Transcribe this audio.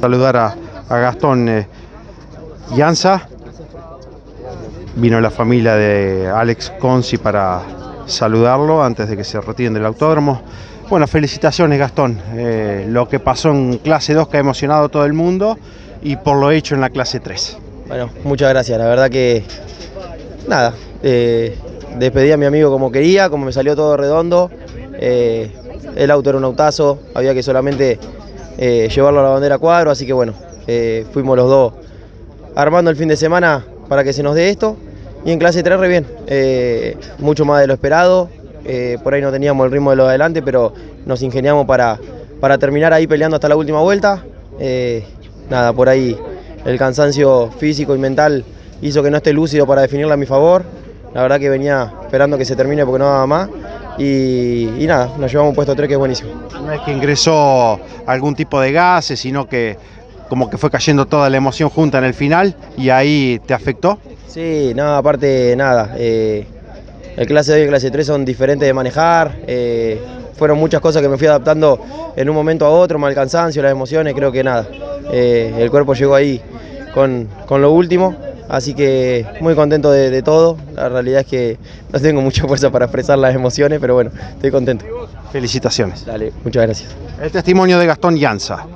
Saludar a, Gastón eh. Vino la familia de Alex Conci para saludarlo antes de que se retiren del autódromo. Bueno, felicitaciones Gastón. Eh, lo que pasó en clase 2 que ha emocionado a todo el mundo y por lo hecho en la clase 3. Bueno, muchas gracias. La verdad que nada, eh, despedí a mi amigo como quería, como me salió todo redondo. Eh, el auto era un autazo, había que solamente eh, llevarlo a la bandera cuadro, así que bueno, eh, fuimos los dos armando el fin de semana para que se nos dé esto. Y en clase 3 re bien, mucho más de lo esperado. por ahí no teníamos el ritmo de lo de adelante, pero nos ingeniamos para, para terminar ahí peleando hasta la última vuelta. Nada, por ahí el cansancio físico y mental hizo que no esté lúcido para definirla a mi favor. La verdad que venía esperando que se termine porque no daba más. Y, y nada, nos llevamos un puesto 3 que es buenísimo. No es que ingresó algún tipo de gases, sino que como que fue cayendo toda la emoción junta en el final y ahí te afectó. Sí, no, aparte nada. eh, el clase 2 y el clase 3 son diferentes de manejar. eh, fueron muchas cosas que me fui adaptando en un momento a otro, mal cansancio, las emociones, creo que nada. eh, el cuerpo llegó ahí con, con lo último, así que muy contento de, de todo. La realidad es que no tengo mucha fuerza para expresar las emociones, pero bueno, estoy contento. Felicitaciones. Dale, muchas gracias. El testimonio de Gastón Llanza.